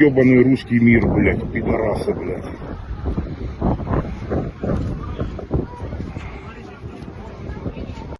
ебаный русский мир, блядь, пидорасы, блядь.